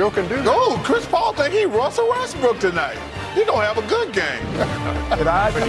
Joe can do that. No, Chris Paul think he Russell Westbrook tonight. He gonna have a good game. Did I